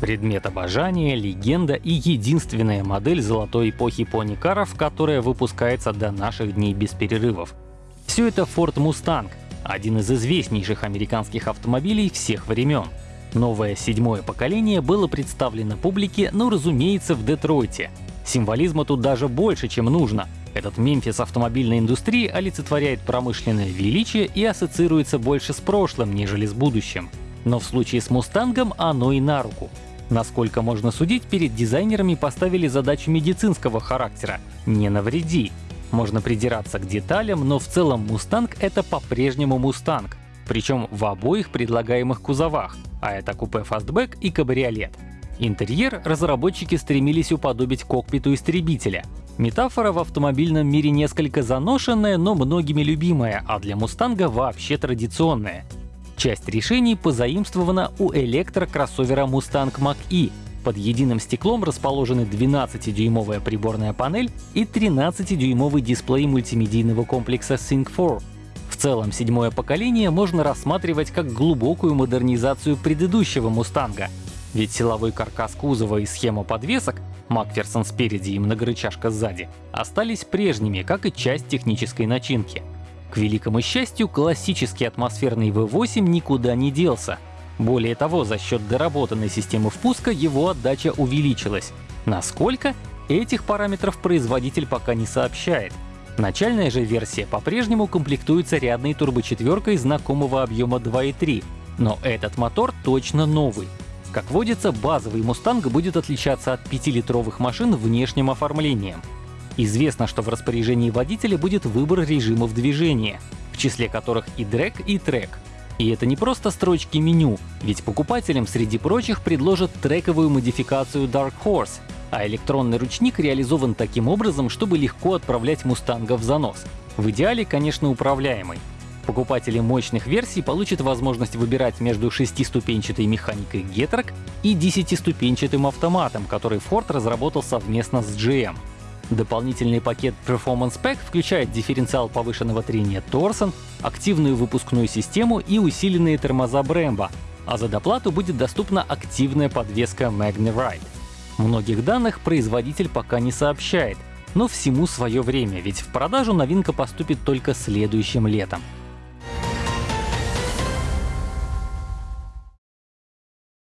Предмет обожания, легенда и единственная модель золотой эпохи пони-каров, которая выпускается до наших дней без перерывов. Все это Ford Mustang, один из известнейших американских автомобилей всех времен. Новое седьмое поколение было представлено публике, ну разумеется, в Детройте. Символизма тут даже больше, чем нужно. Этот Мемфис автомобильной индустрии олицетворяет промышленное величие и ассоциируется больше с прошлым, нежели с будущим. Но в случае с Мустангом оно и на руку. Насколько можно судить, перед дизайнерами поставили задачу медицинского характера — не навреди. Можно придираться к деталям, но в целом Мустанг — это по-прежнему Мустанг, причем в обоих предлагаемых кузовах, а это купе фастбэк и кабриолет. Интерьер разработчики стремились уподобить кокпиту истребителя. Метафора в автомобильном мире несколько заношенная, но многими любимая, а для Мустанга вообще традиционная. Часть решений позаимствована у электрокроссовера Mustang Mach-E. Под единым стеклом расположены 12-дюймовая приборная панель и 13-дюймовый дисплей мультимедийного комплекса Sync 4. В целом, седьмое поколение можно рассматривать как глубокую модернизацию предыдущего Мустанга. Ведь силовой каркас кузова и схема подвесок Макферсон спереди и многорычажка сзади остались прежними, как и часть технической начинки. К великому счастью, классический атмосферный V8 никуда не делся. Более того, за счет доработанной системы впуска его отдача увеличилась. Насколько? Этих параметров производитель пока не сообщает. Начальная же версия по-прежнему комплектуется рядной турбочетверкой знакомого объема 2.3, но этот мотор точно новый. Как водится, базовый Мустанг будет отличаться от 5-литровых машин внешним оформлением. Известно, что в распоряжении водителя будет выбор режимов движения, в числе которых и дрэг, и трек. И это не просто строчки меню, ведь покупателям среди прочих предложат трековую модификацию Dark Horse, а электронный ручник реализован таким образом, чтобы легко отправлять Мустанга в занос. В идеале, конечно, управляемый. Покупатели мощных версий получат возможность выбирать между шестиступенчатой механикой Getrag и десятиступенчатым автоматом, который Ford разработал совместно с GM. Дополнительный пакет Performance Pack включает дифференциал повышенного трения Torsen, активную выпускную систему и усиленные тормоза Brembo, а за доплату будет доступна активная подвеска MagneRide. Многих данных производитель пока не сообщает, но всему свое время, ведь в продажу новинка поступит только следующим летом.